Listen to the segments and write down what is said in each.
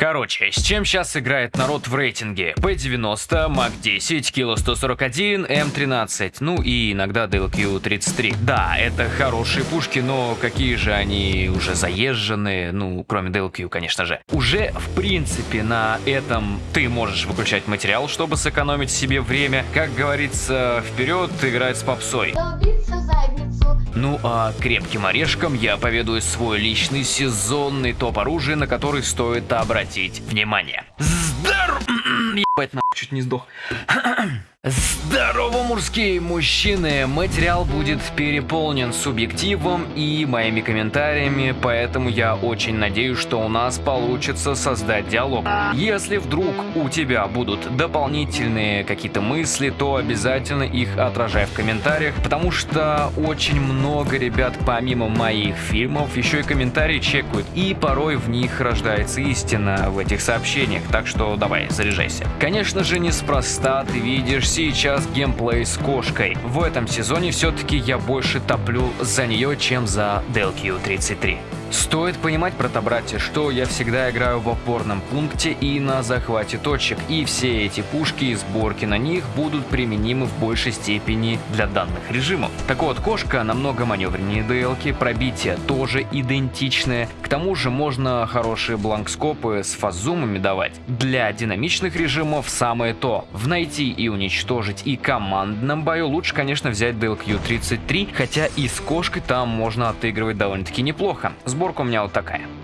Короче, с чем сейчас играет народ в рейтинге? P90, Mac-10, Kilo 141, M13, ну и иногда DLQ-33. Да, это хорошие пушки, но какие же они уже заезженные, ну, кроме DLQ, конечно же. Уже, в принципе, на этом ты можешь выключать материал, чтобы сэкономить себе время. Как говорится, вперед играть с попсой. Ну а крепким орешком я поведаю свой личный сезонный топ оружия, на который стоит обратить внимание. Здорово! Ебать, нахуй, чуть не сдох. Здорово, мужские мужчины! Материал будет переполнен субъективом и моими комментариями, поэтому я очень надеюсь, что у нас получится создать диалог. Если вдруг у тебя будут дополнительные какие-то мысли, то обязательно их отражай в комментариях, потому что очень много ребят помимо моих фильмов еще и комментарии чекают, и порой в них рождается истина в этих сообщениях, так что давай, заряжайся. Конечно же, неспроста ты видишь сейчас геймплей с кошкой. В этом сезоне все-таки я больше топлю за нее, чем за DLQ-33. Стоит понимать, брата-братья, что я всегда играю в опорном пункте и на захвате точек, и все эти пушки и сборки на них будут применимы в большей степени для данных режимов. Так вот, кошка намного маневреннее DL, пробитие тоже идентичное, к тому же можно хорошие бланкскопы с фазумами давать. Для динамичных режимов самое то. В найти и уничтожить и командном бою лучше, конечно, взять DLQ-33, хотя и с кошкой там можно отыгрывать довольно-таки неплохо. Сборка у меня вот такая.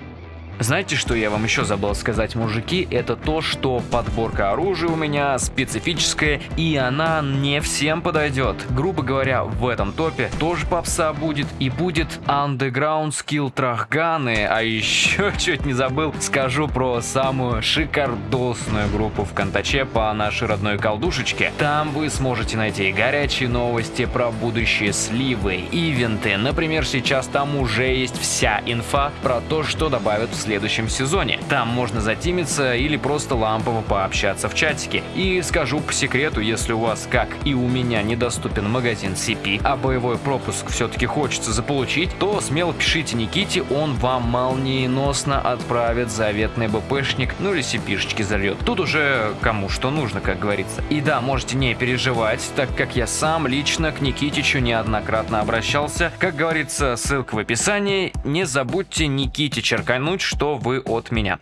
Знаете, что я вам еще забыл сказать, мужики? Это то, что подборка оружия у меня специфическая, и она не всем подойдет. Грубо говоря, в этом топе тоже попса будет, и будет Underground Skill Трахганы, а еще чуть не забыл, скажу про самую шикардосную группу в Контаче по нашей родной колдушечке. Там вы сможете найти горячие новости про будущие сливы, ивенты. Например, сейчас там уже есть вся инфа про то, что добавят в следующем сезоне. Там можно затимиться или просто лампово пообщаться в чатике. И скажу по секрету, если у вас, как и у меня, недоступен магазин CP, а боевой пропуск все-таки хочется заполучить, то смело пишите Никите, он вам молниеносно отправит заветный БПшник, ну или CP-шечки зальет. Тут уже кому что нужно, как говорится. И да, можете не переживать, так как я сам лично к Никитичу неоднократно обращался. Как говорится, ссылка в описании. Не забудьте Никите черкануть, что вы от меня.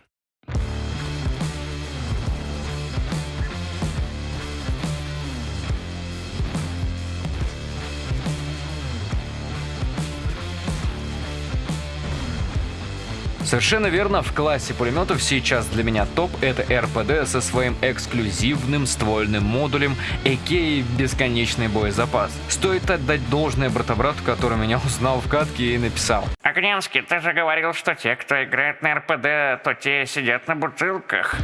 Совершенно верно, в классе пулеметов сейчас для меня топ это РПД со своим эксклюзивным ствольным модулем, а.к.а. бесконечный боезапас. Стоит отдать должное брата-брату, который меня узнал в катке и написал. Огненский, ты же говорил, что те, кто играет на РПД, то те сидят на бутылках.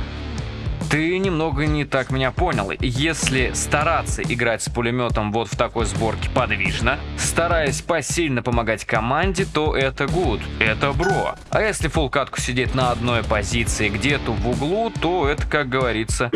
Ты немного не так меня понял. Если стараться играть с пулеметом вот в такой сборке подвижно, стараясь посильно помогать команде, то это good, это бро. А если фул катку сидеть на одной позиции где-то в углу, то это, как говорится...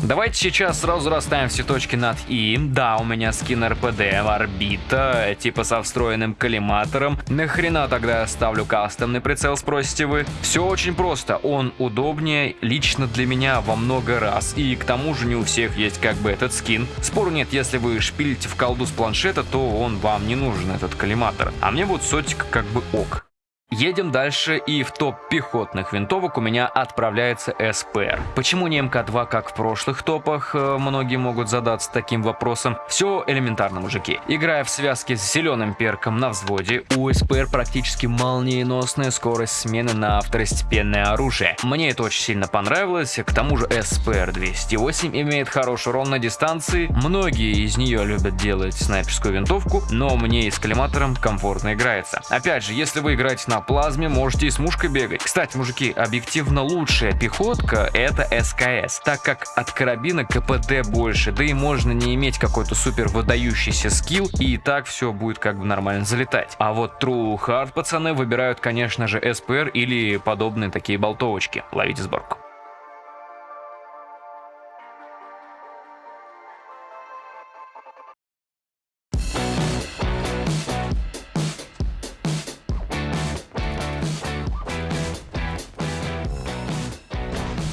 Давайте сейчас сразу расставим все точки над «и». Да, у меня скин РПД, орбита, типа со встроенным коллиматором. Нахрена тогда я ставлю кастомный прицел, спросите вы? Все очень просто, он удобный удобнее лично для меня во много раз. И к тому же не у всех есть как бы этот скин. Спору нет, если вы шпилите в колду с планшета, то он вам не нужен, этот коллиматор. А мне вот сотик как бы ок. Едем дальше, и в топ пехотных винтовок у меня отправляется СПР. Почему не МК-2, как в прошлых топах, э, многие могут задаться таким вопросом. Все элементарно, мужики. Играя в связке с зеленым перком на взводе, у СПР практически молниеносная скорость смены на второстепенное оружие. Мне это очень сильно понравилось, к тому же СПР-208 имеет хороший урон на дистанции, многие из нее любят делать снайперскую винтовку, но мне и с коллиматором комфортно играется. Опять же, если вы играете на плазме можете и с мушкой бегать. Кстати, мужики, объективно лучшая пехотка это СКС, так как от карабина КПД больше, да и можно не иметь какой-то супер выдающийся скилл, и так все будет как бы нормально залетать. А вот True Hard пацаны выбирают, конечно же, СПР или подобные такие болтовочки. Ловите сборку.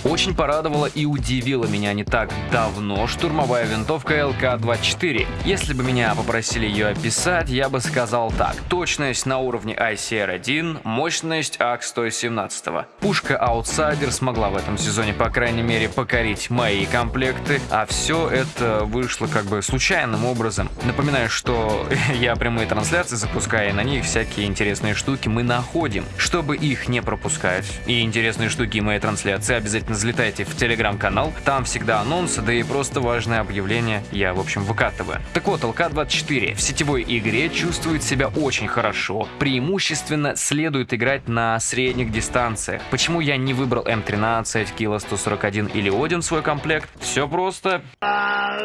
Очень порадовала и удивила меня не так давно штурмовая винтовка ЛК-24. Если бы меня попросили ее описать, я бы сказал так. Точность на уровне ICR-1, мощность АК-117. Пушка Outsider смогла в этом сезоне, по крайней мере, покорить мои комплекты, а все это вышло как бы случайным образом. Напоминаю, что я прямые трансляции запускаю, и на них всякие интересные штуки мы находим. Чтобы их не пропускать и интересные штуки моей трансляции, обязательно залетайте в телеграм-канал, там всегда анонсы, да и просто важное объявление я, в общем, выкатываю. Так вот, ЛК-24 в сетевой игре чувствует себя очень хорошо, преимущественно следует играть на средних дистанциях. Почему я не выбрал М13, Кило 141 или Один свой комплект? Все просто.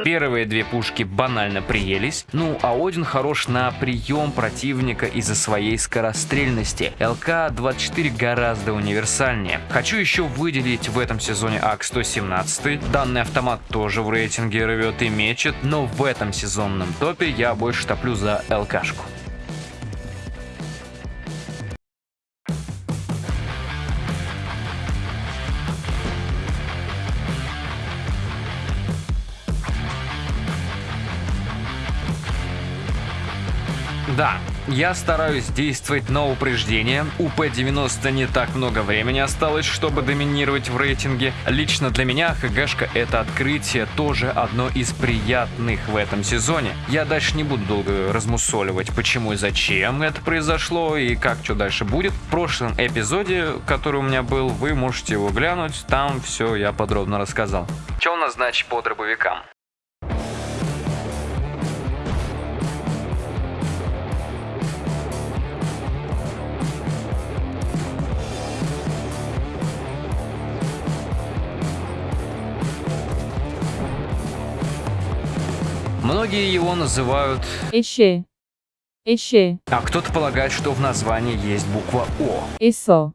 Первые две пушки банально приелись, ну а Один хорош на прием противника из-за своей скорострельности. ЛК-24 гораздо универсальнее. Хочу еще выделить в этом сезоне АК-117. Данный автомат тоже в рейтинге рвет и мечет, но в этом сезонном топе я больше топлю за ЛКшку. Да, я стараюсь действовать на упреждение. У П-90 не так много времени осталось, чтобы доминировать в рейтинге. Лично для меня ХГшка это открытие тоже одно из приятных в этом сезоне. Я дальше не буду долго размусоливать, почему и зачем это произошло и как что дальше будет. В прошлом эпизоде, который у меня был, вы можете его глянуть, там все я подробно рассказал. Что у нас значит по дробовикам? Многие его называют Эше. Эше. А кто-то полагает, что в названии есть буква О. Эсо.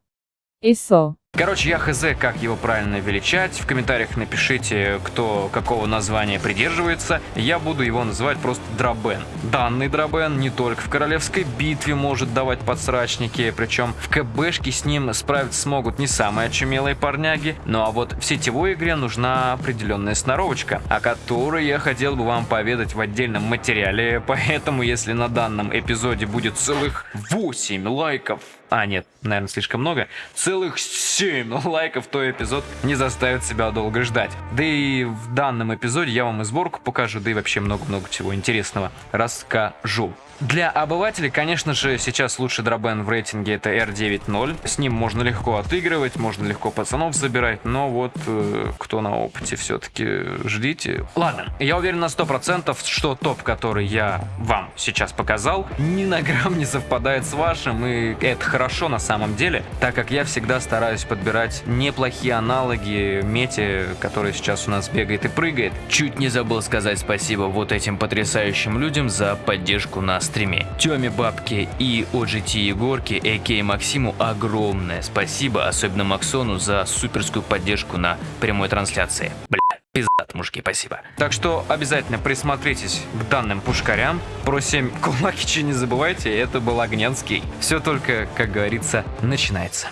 Эсо. Короче, я хз, как его правильно величать. В комментариях напишите, кто какого названия придерживается. Я буду его называть просто Дробен. Данный Дробен не только в королевской битве может давать подсрачники, причем в КБшке с ним справиться смогут не самые очумелые парняги. Ну а вот в сетевой игре нужна определенная сноровочка, о которой я хотел бы вам поведать в отдельном материале. Поэтому, если на данном эпизоде будет целых 8 лайков, а, нет, наверное, слишком много. Целых 7 лайков, то эпизод не заставит себя долго ждать. Да и в данном эпизоде я вам и сборку покажу, да и вообще много-много всего интересного расскажу. Для обывателей, конечно же, сейчас лучший дробен в рейтинге это R9.0. С ним можно легко отыгрывать, можно легко пацанов забирать, но вот э, кто на опыте все-таки ждите. Ладно, я уверен на 100%, что топ, который я вам сейчас показал, ни на грамм не совпадает с вашим, и это хорошо на самом деле, так как я всегда стараюсь подбирать неплохие аналоги мете, который сейчас у нас бегает и прыгает. Чуть не забыл сказать спасибо вот этим потрясающим людям за поддержку нас стриме. Тёме Бабке и OGT Егорке, а.к. Максиму огромное спасибо, особенно Максону за суперскую поддержку на прямой трансляции. Бля. Пиздат, мужики, спасибо. Так что обязательно присмотритесь к данным пушкарям. Про 7 кулакичи не забывайте, это был Огненский. Все только, как говорится, начинается.